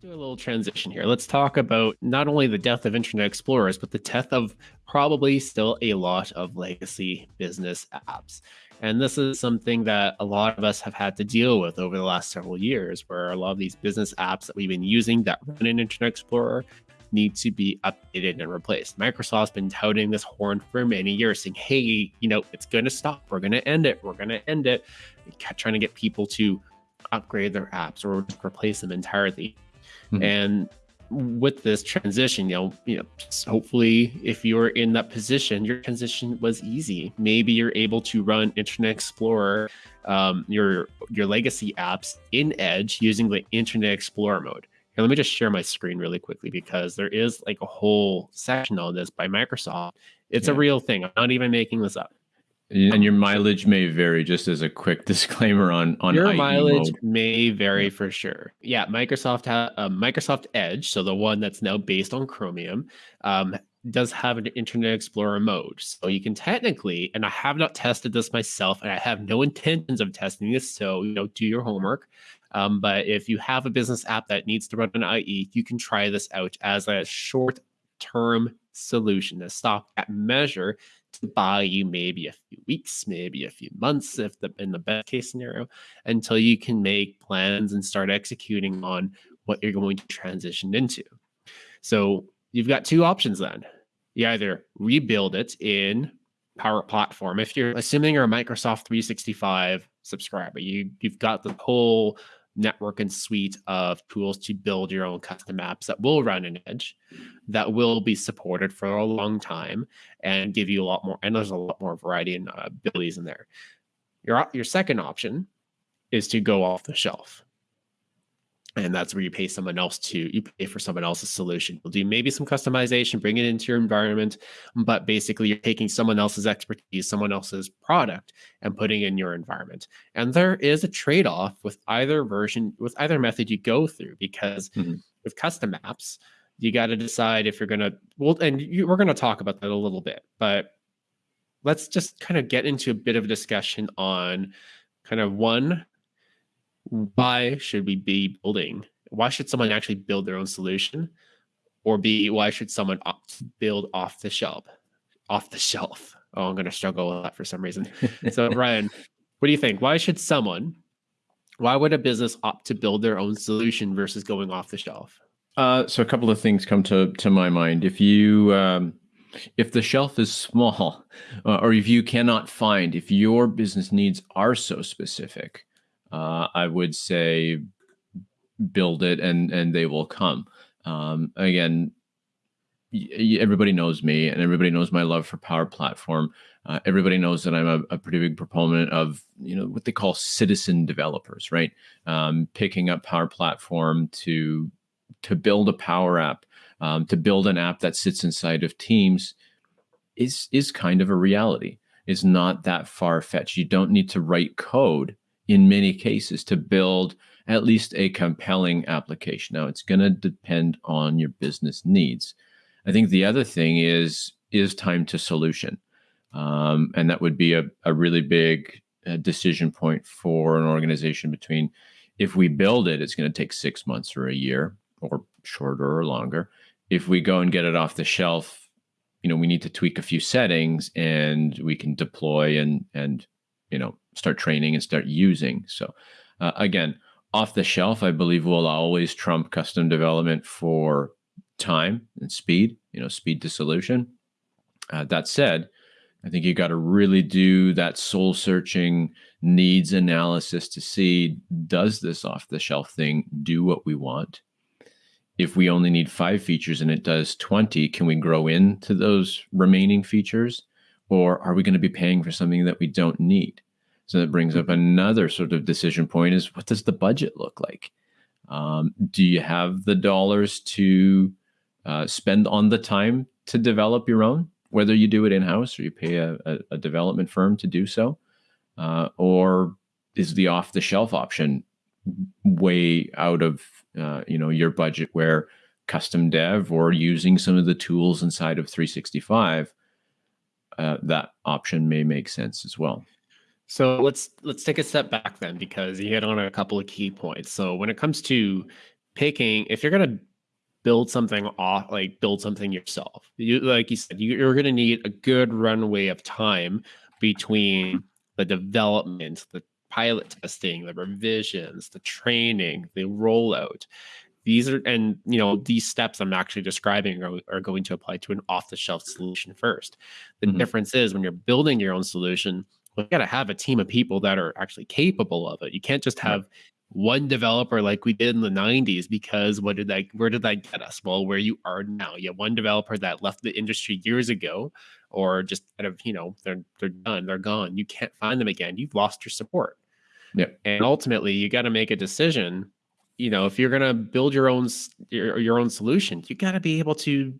do a little transition here. Let's talk about not only the death of Internet Explorers, but the death of probably still a lot of legacy business apps. And this is something that a lot of us have had to deal with over the last several years, where a lot of these business apps that we've been using that run in Internet Explorer need to be updated and replaced. Microsoft's been touting this horn for many years, saying, hey, you know, it's going to stop. We're going to end it. We're going to end it. Trying to get people to upgrade their apps or replace them entirely. Mm-hmm. And with this transition, you know, you know, hopefully if you're in that position, your transition was easy. Maybe you're able to run Internet Explorer, um, your your legacy apps in Edge using the Internet Explorer mode. Here, let me just share my screen really quickly because there is like a whole section on this by Microsoft. It's yeah. a real thing. I'm not even making this up. And your mileage may vary. Just as a quick disclaimer on on your IE mileage mode. may vary for sure. Yeah, Microsoft ha- uh, Microsoft Edge, so the one that's now based on Chromium, um, does have an Internet Explorer mode. So you can technically, and I have not tested this myself, and I have no intentions of testing this. So you know, do your homework. Um, but if you have a business app that needs to run an IE, you can try this out as a short term solution, a stopgap measure buy you maybe a few weeks, maybe a few months, if the in the best case scenario, until you can make plans and start executing on what you're going to transition into. So you've got two options then. You either rebuild it in Power Platform. If you're assuming you're a Microsoft 365 subscriber, you you've got the whole network and suite of tools to build your own custom apps that will run in Edge, that will be supported for a long time and give you a lot more. And there's a lot more variety and uh, abilities in there. Your your second option is to go off the shelf and that's where you pay someone else to you pay for someone else's solution you'll do maybe some customization bring it into your environment but basically you're taking someone else's expertise someone else's product and putting in your environment and there is a trade-off with either version with either method you go through because mm-hmm. with custom apps you got to decide if you're going to well and you, we're going to talk about that a little bit but let's just kind of get into a bit of a discussion on kind of one why should we be building? Why should someone actually build their own solution? Or B, why should someone opt to build off the shelf? Off the shelf. Oh, I'm going to struggle with that for some reason. so, Ryan, what do you think? Why should someone, why would a business opt to build their own solution versus going off the shelf? Uh, so, a couple of things come to, to my mind. If you, um, if the shelf is small, uh, or if you cannot find, if your business needs are so specific, uh, I would say build it and and they will come. Um, again, everybody knows me and everybody knows my love for Power Platform. Uh, everybody knows that I'm a, a, pretty big proponent of you know what they call citizen developers, right? Um, picking up Power Platform to to build a Power App, um, to build an app that sits inside of Teams, is is kind of a reality. It's not that far fetched. You don't need to write code in many cases to build at least a compelling application. Now, it's going to depend on your business needs. I think the other thing is is time to solution, um, and that would be a, a really big uh, decision point for an organization between if we build it, it's going to take six months or a year, or shorter or longer. If we go and get it off the shelf, you know, we need to tweak a few settings, and we can deploy and and you know start training and start using. So uh, again, off the shelf, I believe will always trump custom development for time and speed. You know, speed to solution. Uh, that said, I think you got to really do that soul searching needs analysis to see does this off the shelf thing do what we want? If we only need five features and it does 20, can we grow into those remaining features? Or are we going to be paying for something that we don't need? So that brings up another sort of decision point is what does the budget look like? Um, do you have the dollars to uh, spend on the time to develop your own, whether you do it in house or you pay a, a, a, development firm to do so? Uh, or is the off the shelf option way out of uh, you know your budget where custom dev or using some of the tools inside of 365 uh, that option may make sense as well so let's let's take a step back then because you hit on a couple of key points. So when it comes to picking if you're going to build something off like build something yourself you like you said you, are going to need a good runway of time between the development the pilot testing the revisions the training the rollout these are and you know these steps i'm actually describing are, are going to apply to an off-the-shelf solution first. The mm-hmm. difference is when you're building your own solution you got to have a team of people that are actually capable of it. You can't just have right one developer like we did in the 90s because what did that where did that get us? Well where you are now. You have one developer that left the industry years ago or just kind of you know they're they're done they're gone. You can't find them again. You've lost your support. Yeah and ultimately you got to make a decision you know if you're going to build your own your, your own solution you got to be able to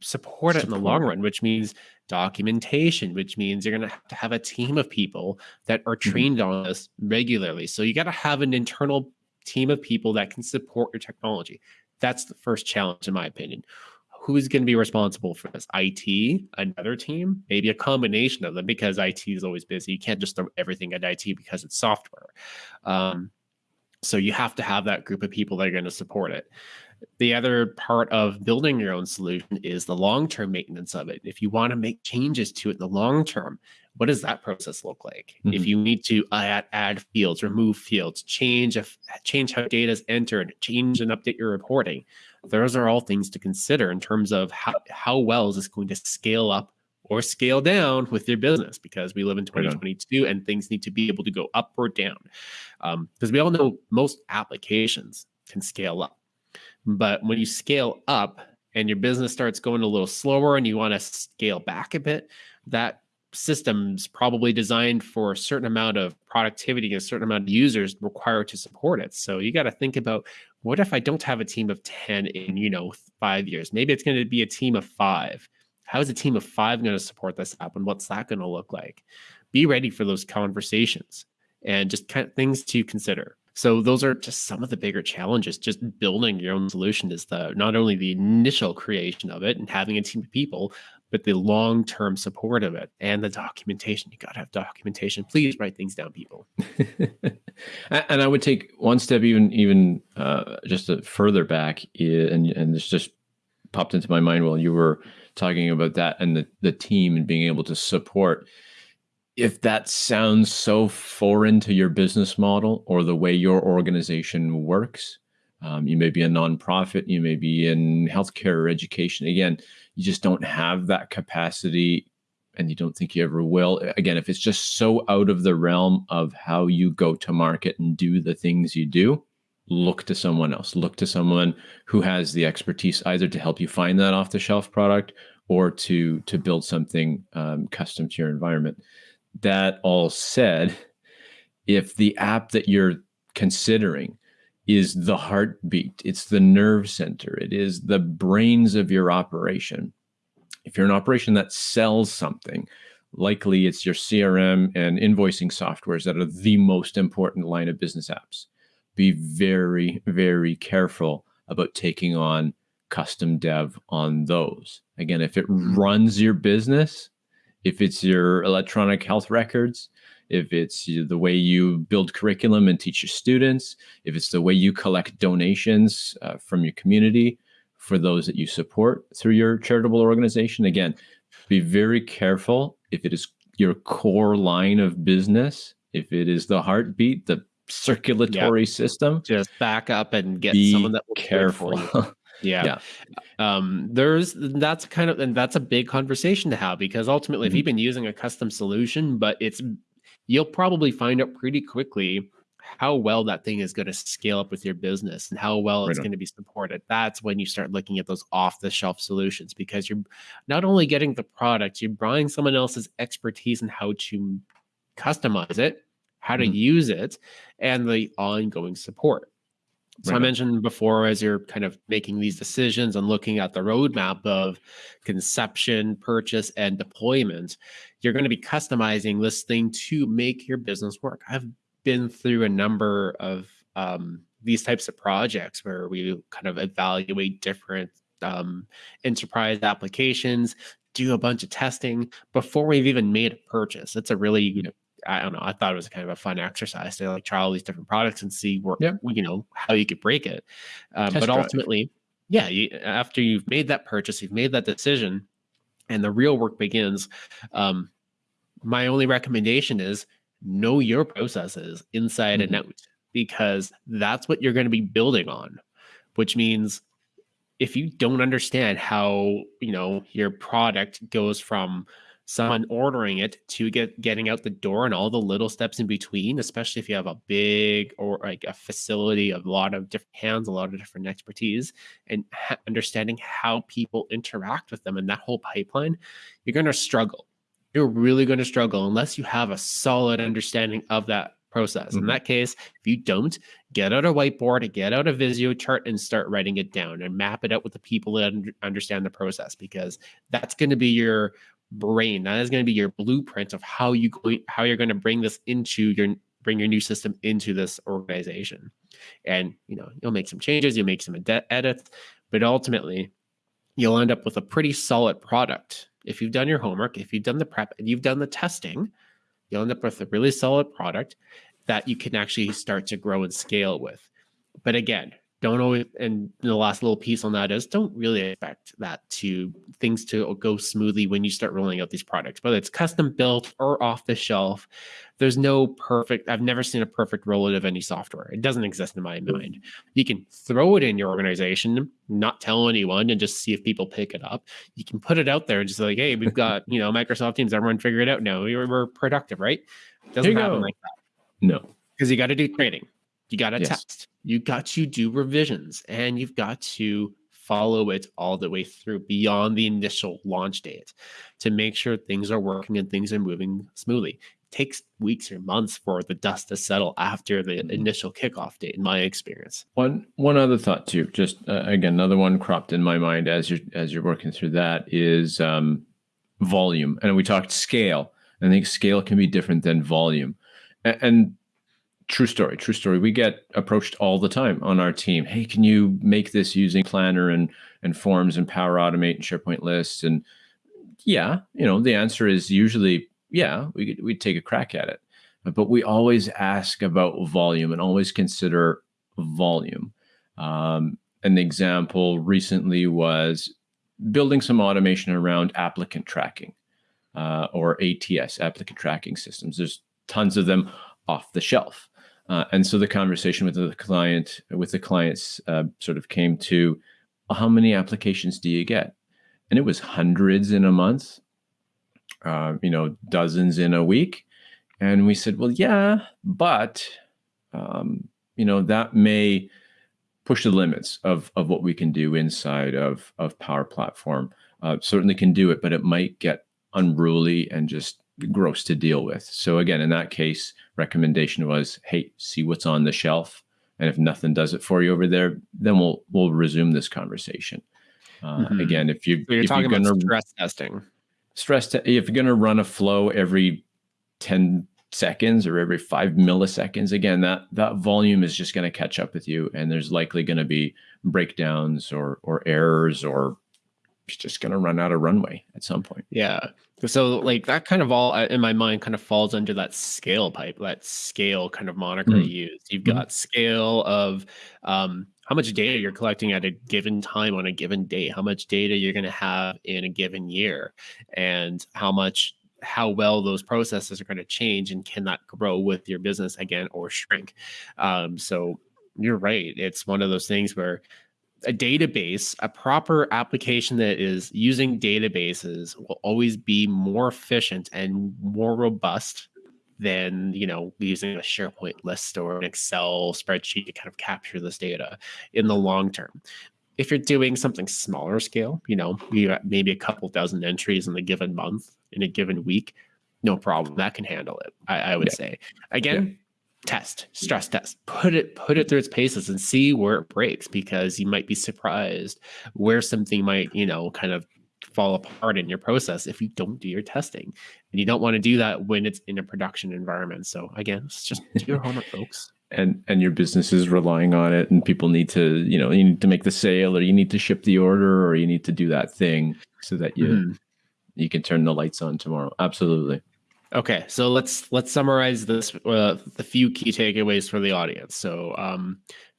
support it in the long run, which means documentation, which means you're going to have to have a team of people that are mm-hmm. trained mm-hmm. on this regularly. So you got to have an internal team of people that can support your technology. That's the first challenge, in my opinion. Who's going to be responsible for this? IT, another team, maybe a combination of them because IT is always busy. You can't just throw everything at IT because it's software. Um, so you have to have that group of people that are going to support it. The other part of building your own solution is the long term maintenance of it. If you want to make changes to it in the long term, what does that process look like? Mm-hmm. If you need to add, add fields, remove fields, change a, change how data is entered, change and update your reporting, those are all things to consider in terms of how, how well is this going to scale up or scale down with your business because we live in 2022 and things need to be able to go up or down. Because um, we all know most applications can scale up. But when you scale up and your business starts going a little slower and you want to scale back a bit, that system's probably designed for a certain amount of productivity, and a certain amount of users required to support it. So you got to think about what if I don't have a team of 10 in, you know, five years? Maybe it's going to be a team of five. How is a team of five going to support this app and what's that going to look like? Be ready for those conversations and just kind of things to consider. So those are just some of the bigger challenges. Just building your own solution is the not only the initial creation of it and having a team of people, but the long-term support of it and the documentation. You got to have documentation. Please write things down, people. and I would take one step even even uh, just further back, and and this just popped into my mind while you were talking about that and the the team and being able to support if that sounds so foreign to your business model or the way your organization works, um, you may be a nonprofit, you may be in healthcare or education. Again, you just don't have that capacity and you don't think you ever will. Again, if it's just so out of the realm of how you go to market and do the things you do, look to someone else. Look to someone who has the expertise either to help you find that off the shelf product or to to build something um, custom to your environment that all said, if the app that you're considering is the heartbeat, it's the nerve center, it is the brains of your operation. If you're an operation that sells something, likely it's your CRM and invoicing softwares that are the most important line of business apps. Be very, very careful about taking on custom dev on those. Again, if it runs your business, if it's your electronic health records, if it's the way you build curriculum and teach your students, if it's the way you collect donations uh, from your community for those that you support through your charitable organization. Again, be very careful if it is your core line of business, if it is the heartbeat, the circulatory yep. system. Just back up and get someone that will careful. Yeah. yeah. Um, there's that's kind of and that's a big conversation to have because ultimately, mm-hmm. if you've been using a custom solution, but it's you'll probably find out pretty quickly how well that thing is going to scale up with your business and how well right it's going to be supported. That's when you start looking at those off the shelf solutions because you're not only getting the product, you're buying someone else's expertise in how to customize it, how to mm-hmm. use it, and the ongoing support. So right. I mentioned before, as you're kind of making these decisions and looking at the roadmap of conception, purchase, and deployment, you're going to be customizing this thing to make your business work. I've been through a number of um, these types of projects where we kind of evaluate different um, enterprise applications, do a bunch of testing before we've even made a purchase. It's a really I don't know. I thought it was kind of a fun exercise to like try all these different products and see where Yeah. you know how you could break it. Um, but drive. ultimately, yeah, you, after you've made that purchase, you've made that decision, and the real work begins. Um, my only recommendation is know your processes inside and Mhm. out because that's what you're going to be building on, which means if you don't understand how you know your product goes from someone ordering it to get getting out the door and all the little steps in between especially if you have a big or like a facility of a lot of different hands a lot of different expertise and ha- understanding how people interact with them in that whole pipeline you're going to struggle you're really going to struggle unless you have a solid understanding of that process in Mhm. that case if you don't get out a whiteboard, get out a Visio chart, and start writing it down and map it out with the people that un- understand the process because that's going to be your brain. That is going to be your blueprint of how you how you're going to bring this into your bring your new system into this organization. And you know you'll make some changes, you'll make some ed- edits, but ultimately you'll end up with a pretty solid product. If you've done your homework, if you've done the prep, and you've done the testing, you'll end up with a really solid product that you can actually start to grow and scale with. But again, don't always and the last little piece on that is don't really expect that to things to go smoothly when you start rolling out these products whether it's custom built or off the shelf. There's no perfect i've never seen a perfect rollout of any software. It doesn't exist in my mm. mind. You can throw it in your organization not tell anyone and just see if people pick it up. You can put it out there and just like hey we've got you know microsoft teams everyone figure it out. Now we're, we're productive right? Doesn't happen go. like that. No. because you got to do training, you got to Yes. test, you got to do revisions, and you've got to follow it all the way through beyond the initial launch date to make sure things are working and things are moving smoothly. It takes weeks or months for the dust to settle after the Mhm. initial kickoff date, in my experience. One one other thought too, just uh, again another one cropped in my mind as you're as you're working through that is um, volume, and we talked scale. I think scale can be different than volume, and, and true story, true story. We get approached all the time on our team. Hey, can you make this using Planner and and Forms and Power Automate and SharePoint lists? And yeah, you know the answer is usually yeah. We we take a crack at it, but we always ask about volume and always consider volume. Um, an example recently was building some automation around applicant tracking uh, or ATS, applicant tracking systems. There's tons of them off the shelf. Uh, and so the conversation with the client, with the clients, uh, sort of came to, how many applications do you get? And it was hundreds in a month, uh, you know, dozens in a week. And we said, well, yeah, but um, you know that may push the limits of of what we can do inside of of Power Platform. Uh, certainly can do it, but it might get unruly and just gross to deal with. So again, in that case, recommendation was, hey, see what's on the shelf, and if nothing does it for you over there, then we'll we'll resume this conversation. Uh, Mhm. Again, if you So you're if talking you're about gonna stress testing. stress te- if you're going to run a flow every 10 seconds or every 5 milliseconds again that that volume is just going to catch up with you and there's likely going to be breakdowns or or errors or it's just going to run out of runway at some point Yeah. So like that kind of all uh, in my mind kind of falls under that scale pipe, that scale kind of moniker Mhm. you use. You've Mhm. got scale of um, how much data you're collecting at a given time on a given day, how much data you're going to have in a given year, and how much how well those processes are going to change and can that grow with your business again or shrink. Um, so you're right. It's one of those things where a database, a proper application that is using databases will always be more efficient and more robust than you know using a SharePoint list or an Excel spreadsheet to kind of capture this data in the long term. If you're doing something smaller scale, you know, maybe a couple dozen entries in a given month, in a given week, no problem. That can handle it. I, I would Yeah. say. Again, test stress test. Put it put it through its paces and see where it breaks because you might be surprised where something might you know kind of fall apart in your process if you don't do your testing. And you don't want to do that when it's in a production environment. So again it's just do your homework folks. And and your business is relying on it and people need to you know you need to make the sale or you need to ship the order or you need to do that thing so that you Mhm. you can turn the lights on tomorrow. Absolutely Okay, so let's let's summarize this uh, the few key takeaways for the audience. So, um,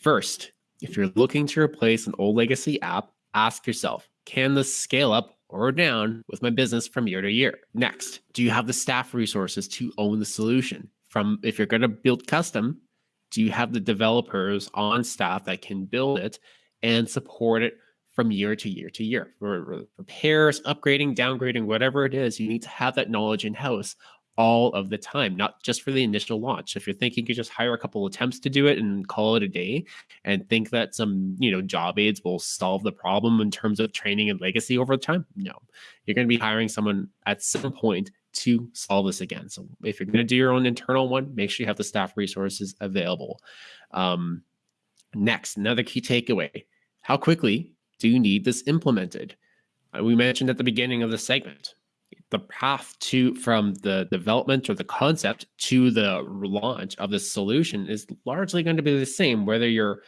first, if you're looking to replace an old legacy app, ask yourself, can this scale up or down with my business from year to year? Next, do you have the staff resources to own the solution? From if you're going to build custom, do you have the developers on staff that can build it and support it from year to year to year. For repairs, upgrading, downgrading, whatever it is, you need to have that knowledge in house all of the time, not just for the initial launch. If you're thinking you just hire a couple attempts to do it and call it a day and think that some, you know, job aids will solve the problem in terms of training and legacy over time, no. You're going to be hiring someone at some point to solve this again. So if you're going to do your own internal one, make sure you have the staff resources available. Um, next, another key takeaway. How quickly do you need this implemented? Uh, we mentioned at the beginning of the segment the path to from the development or the concept to the launch of the solution is largely going to be the same whether you're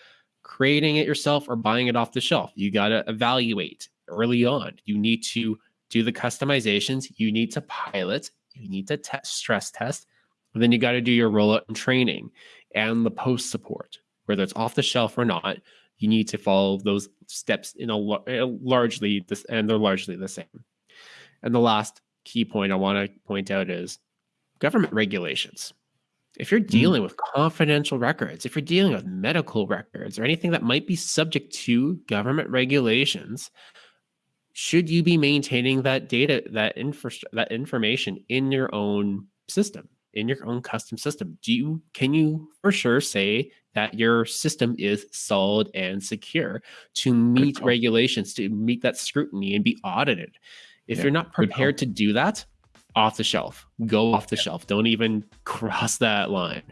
creating it yourself or buying it off the shelf. You got to evaluate early on. You need to do the customizations. You need to pilot. You need to test stress test. And then you got to do your rollout and training and the post support whether it's off the shelf or not you need to follow those steps in a eh, largely this and they're largely the same. And the last key point I want to point out is government regulations. If you're mm. dealing mm. with confidential records, if you're dealing with medical records or anything that might be subject to government regulations, should you be maintaining that data, that infra- that information in your own system, in your own custom system? Do you can you for sure say that your system is solid and secure to meet regulations, to meet that scrutiny and be audited. If yeah, you're not prepared to do that, off the shelf, go off the yeah. shelf. Don't even cross that line.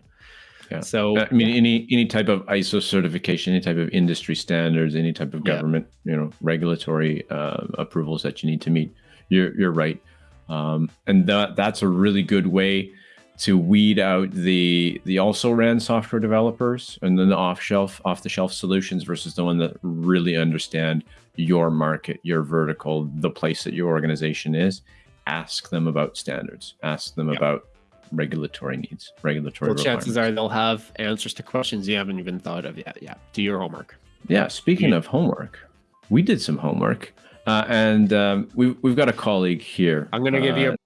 Yeah. So I mean, any any type of ISO certification, any type of industry standards, any type of government, yeah. you know, regulatory uh, approvals that you need to meet. You're you're right, um, and that that's a really good way to weed out the the also ran software developers and then the off shelf off the shelf solutions versus the one that really understand your market your vertical the place that your organization is ask them about standards ask them yep. about regulatory needs regulatory well, chances are they'll have answers to questions you haven't even thought of yet yeah do your homework yeah speaking yeah. of homework we did some homework uh, and um, we, we've got a colleague here i'm going to uh, give you a